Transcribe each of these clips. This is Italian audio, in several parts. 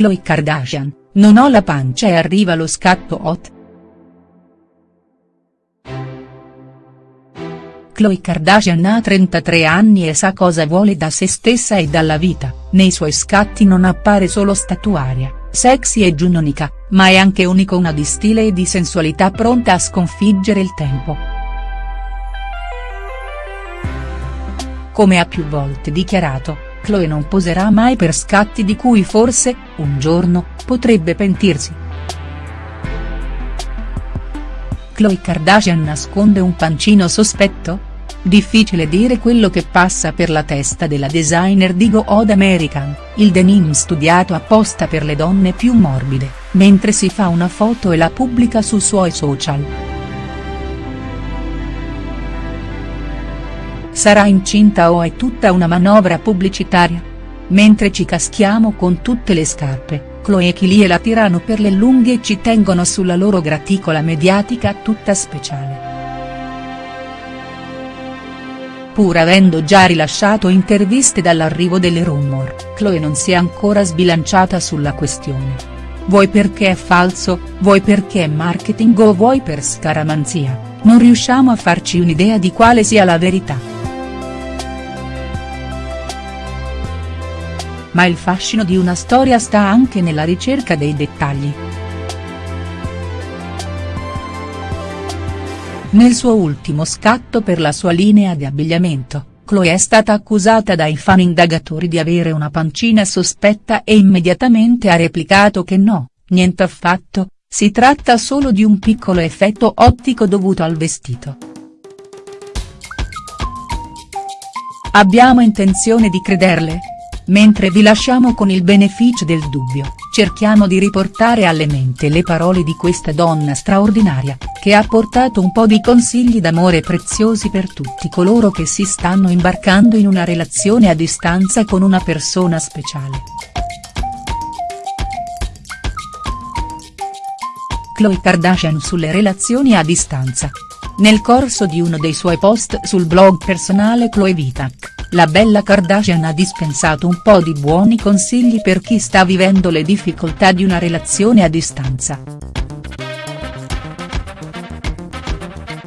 Khloe Kardashian, non ho la pancia e arriva lo scatto hot?. Khloe Kardashian ha 33 anni e sa cosa vuole da se stessa e dalla vita, nei suoi scatti non appare solo statuaria, sexy e giunonica, ma è anche un'icona di stile e di sensualità pronta a sconfiggere il tempo. Come ha più volte dichiarato, Khloe non poserà mai per scatti di cui forse, un giorno, potrebbe pentirsi. Khloe Kardashian nasconde un pancino sospetto?. Difficile dire quello che passa per la testa della designer di Go Od American, il denim studiato apposta per le donne più morbide, mentre si fa una foto e la pubblica sui suoi social. Sarà incinta o è tutta una manovra pubblicitaria? Mentre ci caschiamo con tutte le scarpe, Chloe e Kylie la tirano per le lunghe e ci tengono sulla loro graticola mediatica tutta speciale. Pur avendo già rilasciato interviste dall'arrivo delle rumor, Chloe non si è ancora sbilanciata sulla questione. Vuoi perché è falso, vuoi perché è marketing o vuoi per scaramanzia, non riusciamo a farci un'idea di quale sia la verità. Ma il fascino di una storia sta anche nella ricerca dei dettagli. Nel suo ultimo scatto per la sua linea di abbigliamento, Chloe è stata accusata dai fan indagatori di avere una pancina sospetta e immediatamente ha replicato che no, niente affatto, si tratta solo di un piccolo effetto ottico dovuto al vestito. Abbiamo intenzione di crederle? Mentre vi lasciamo con il beneficio del dubbio, cerchiamo di riportare alle mente le parole di questa donna straordinaria, che ha portato un po' di consigli d'amore preziosi per tutti coloro che si stanno imbarcando in una relazione a distanza con una persona speciale. Khloe Kardashian sulle relazioni a distanza. Nel corso di uno dei suoi post sul blog personale Khloe Vitak la bella Kardashian ha dispensato un po' di buoni consigli per chi sta vivendo le difficoltà di una relazione a distanza.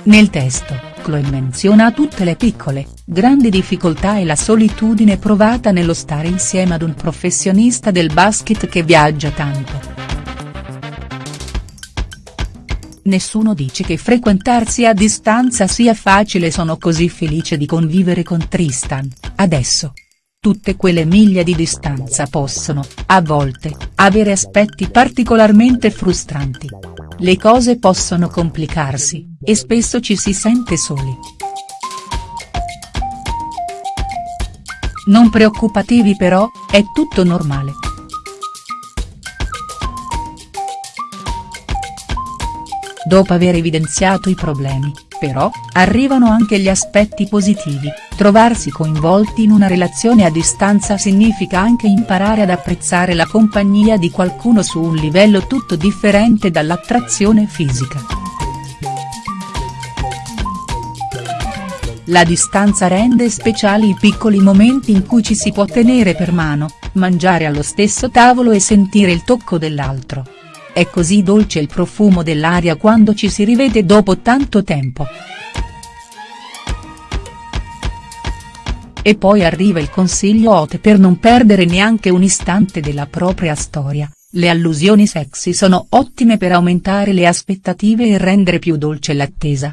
Nel testo, Chloe menziona tutte le piccole, grandi difficoltà e la solitudine provata nello stare insieme ad un professionista del basket che viaggia tanto. Nessuno dice che frequentarsi a distanza sia facile sono così felice di convivere con Tristan, adesso. Tutte quelle miglia di distanza possono, a volte, avere aspetti particolarmente frustranti. Le cose possono complicarsi, e spesso ci si sente soli. Non preoccupatevi però, è tutto normale. Dopo aver evidenziato i problemi, però, arrivano anche gli aspetti positivi, trovarsi coinvolti in una relazione a distanza significa anche imparare ad apprezzare la compagnia di qualcuno su un livello tutto differente dall'attrazione fisica. La distanza rende speciali i piccoli momenti in cui ci si può tenere per mano, mangiare allo stesso tavolo e sentire il tocco dell'altro. È così dolce il profumo dell'aria quando ci si rivede dopo tanto tempo. E poi arriva il consiglio hot per non perdere neanche un istante della propria storia, le allusioni sexy sono ottime per aumentare le aspettative e rendere più dolce l'attesa.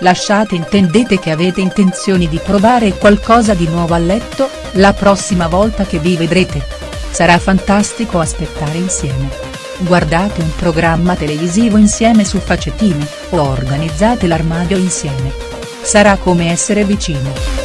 Lasciate intendete che avete intenzioni di provare qualcosa di nuovo a letto, la prossima volta che vi vedrete. Sarà fantastico aspettare insieme. Guardate un programma televisivo insieme su Facettine, o organizzate l'armadio insieme. Sarà come essere vicini.